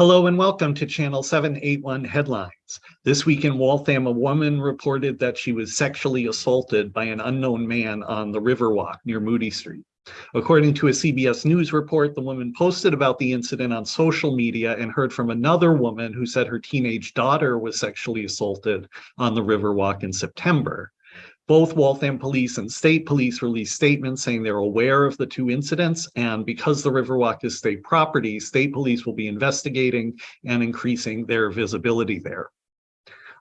Hello and welcome to Channel 781 Headlines. This week in Waltham, a woman reported that she was sexually assaulted by an unknown man on the Riverwalk near Moody Street. According to a CBS News report, the woman posted about the incident on social media and heard from another woman who said her teenage daughter was sexually assaulted on the Riverwalk in September. Both Waltham Police and State Police released statements saying they're aware of the two incidents, and because the Riverwalk is state property, State Police will be investigating and increasing their visibility there.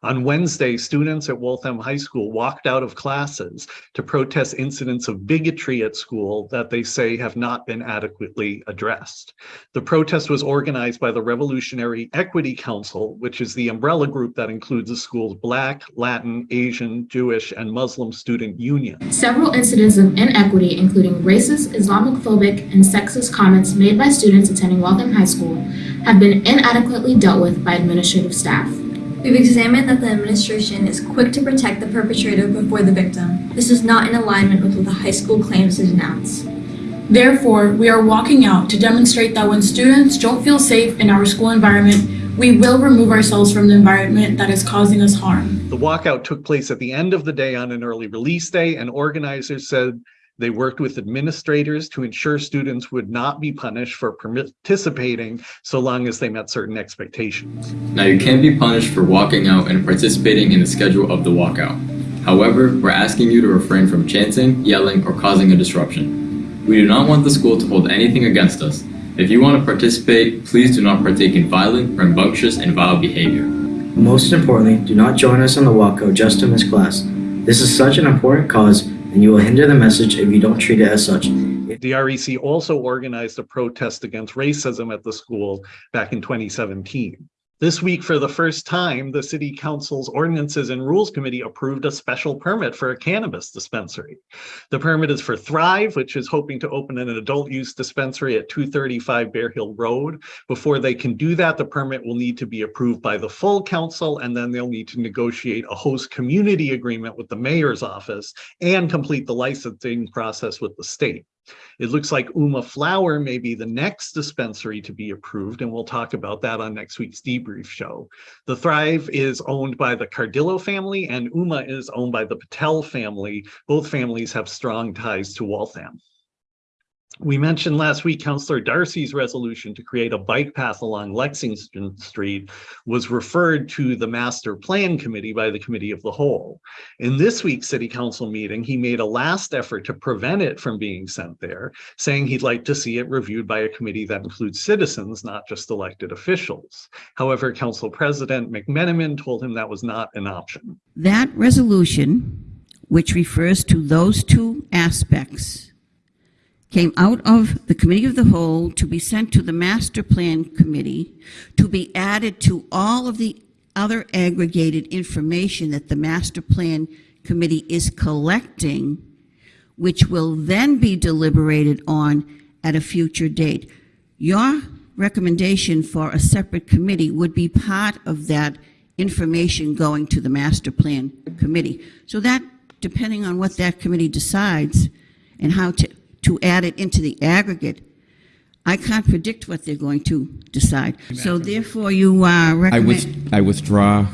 On Wednesday, students at Waltham High School walked out of classes to protest incidents of bigotry at school that they say have not been adequately addressed. The protest was organized by the Revolutionary Equity Council, which is the umbrella group that includes the school's Black, Latin, Asian, Jewish, and Muslim student union. Several incidents of inequity, including racist, Islamophobic, and sexist comments made by students attending Waltham High School, have been inadequately dealt with by administrative staff. We've examined that the administration is quick to protect the perpetrator before the victim. This is not in alignment with what the high school claims to denounce. Therefore, we are walking out to demonstrate that when students don't feel safe in our school environment, we will remove ourselves from the environment that is causing us harm. The walkout took place at the end of the day on an early release day, and organizers said they worked with administrators to ensure students would not be punished for participating so long as they met certain expectations. Now you can't be punished for walking out and participating in the schedule of the walkout. However, we're asking you to refrain from chanting, yelling, or causing a disruption. We do not want the school to hold anything against us. If you want to participate, please do not partake in violent, rambunctious, and vile behavior. Most importantly, do not join us on the walkout just to miss class. This is such an important cause and you will hinder the message if you don't treat it as such. The REC also organized a protest against racism at the school back in 2017. This week, for the first time, the City Council's Ordinances and Rules Committee approved a special permit for a cannabis dispensary. The permit is for Thrive, which is hoping to open an adult use dispensary at 235 Bear Hill Road. Before they can do that, the permit will need to be approved by the full council, and then they'll need to negotiate a host community agreement with the mayor's office and complete the licensing process with the state. It looks like Uma Flower may be the next dispensary to be approved, and we'll talk about that on next week's debrief show. The Thrive is owned by the Cardillo family, and Uma is owned by the Patel family. Both families have strong ties to Waltham. We mentioned last week Councillor Darcy's resolution to create a bike path along Lexington Street was referred to the Master Plan Committee by the Committee of the Whole. In this week's City Council meeting, he made a last effort to prevent it from being sent there, saying he'd like to see it reviewed by a committee that includes citizens, not just elected officials. However, Council President McMenamin told him that was not an option. That resolution, which refers to those two aspects, came out of the Committee of the Whole to be sent to the Master Plan Committee to be added to all of the other aggregated information that the Master Plan Committee is collecting, which will then be deliberated on at a future date. Your recommendation for a separate committee would be part of that information going to the Master Plan Committee. So that, depending on what that committee decides and how to to add it into the aggregate, I can't predict what they're going to decide. So therefore, you uh, I, recommend... I withdraw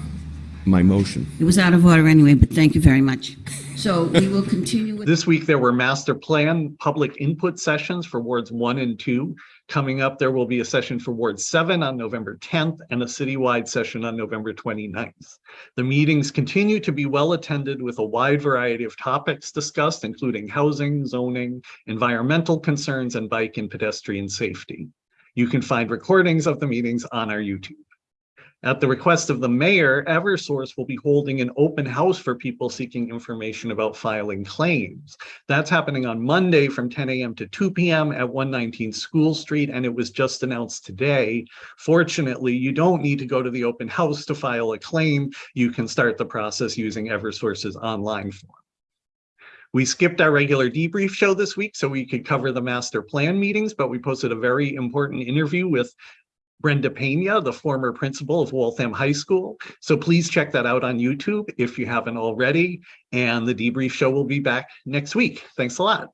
my motion. It was out of order anyway, but thank you very much. So we will continue with... This week, there were master plan public input sessions for wards one and two. Coming up, there will be a session for Ward 7 on November 10th and a citywide session on November 29th. The meetings continue to be well attended with a wide variety of topics discussed, including housing, zoning, environmental concerns, and bike and pedestrian safety. You can find recordings of the meetings on our YouTube. At the request of the mayor, Eversource will be holding an open house for people seeking information about filing claims. That's happening on Monday from 10 a.m. to 2 p.m. at 119 School Street, and it was just announced today. Fortunately, you don't need to go to the open house to file a claim. You can start the process using Eversource's online form. We skipped our regular debrief show this week so we could cover the master plan meetings, but we posted a very important interview with Brenda Pena, the former principal of Waltham High School. So please check that out on YouTube if you haven't already. And the debrief show will be back next week. Thanks a lot.